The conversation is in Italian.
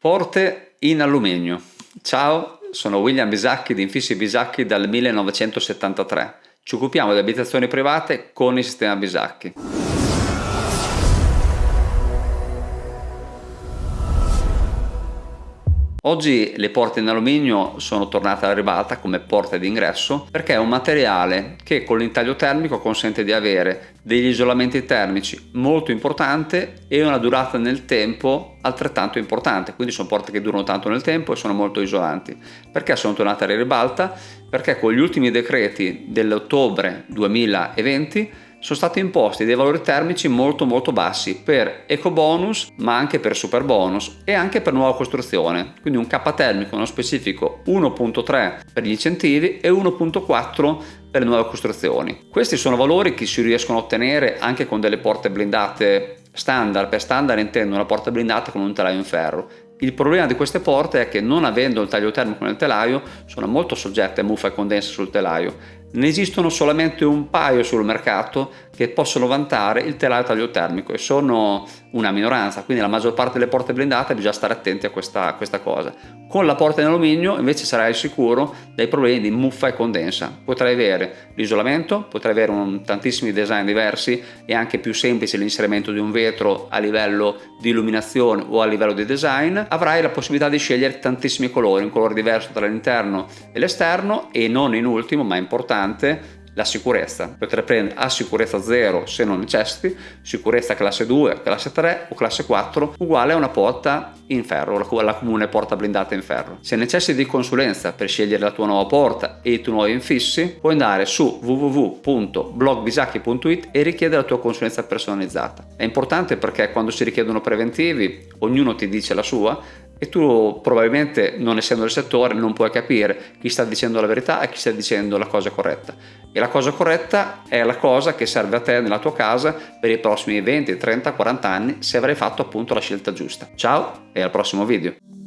Porte in alluminio. Ciao, sono William Bisacchi di Infissi Bisacchi dal 1973. Ci occupiamo di abitazioni private con il sistema Bisacchi. Oggi le porte in alluminio sono tornate alla ribalta come porte d'ingresso perché è un materiale che con l'intaglio termico consente di avere degli isolamenti termici molto importanti e una durata nel tempo altrettanto importante. Quindi sono porte che durano tanto nel tempo e sono molto isolanti. Perché sono tornate alla ribalta? Perché con gli ultimi decreti dell'ottobre 2020 sono stati imposti dei valori termici molto molto bassi per eco bonus ma anche per super bonus e anche per nuova costruzione. Quindi un K termico nello specifico 1.3 per gli incentivi e 1.4 per le nuove costruzioni. Questi sono valori che si riescono a ottenere anche con delle porte blindate standard. Per standard intendo una porta blindata con un telaio in ferro. Il problema di queste porte è che non avendo il taglio termico nel telaio sono molto soggette a muffa e condensa sul telaio ne esistono solamente un paio sul mercato che possono vantare il telaio taglio termico e sono una minoranza, quindi la maggior parte delle porte blindate bisogna stare attenti a questa, a questa cosa. Con la porta in alluminio invece sarai sicuro dai problemi di muffa e condensa. Potrai avere l'isolamento, potrai avere un, tantissimi design diversi e anche più semplice l'inserimento di un vetro a livello di illuminazione o a livello di design. Avrai la possibilità di scegliere tantissimi colori, un colore diverso tra l'interno e l'esterno e non in ultimo ma importante la sicurezza. Potrai prendere a sicurezza 0 se non necessiti, sicurezza classe 2, classe 3 o classe 4 uguale a una porta in ferro, la comune porta blindata in ferro. Se necessiti di consulenza per scegliere la tua nuova porta e i tuoi nuovi infissi, puoi andare su www.blogbisacchi.it e richiedere la tua consulenza personalizzata. È importante perché quando si richiedono preventivi, ognuno ti dice la sua, e tu probabilmente non essendo del settore non puoi capire chi sta dicendo la verità e chi sta dicendo la cosa corretta e la cosa corretta è la cosa che serve a te nella tua casa per i prossimi 20, 30, 40 anni se avrai fatto appunto la scelta giusta. Ciao e al prossimo video!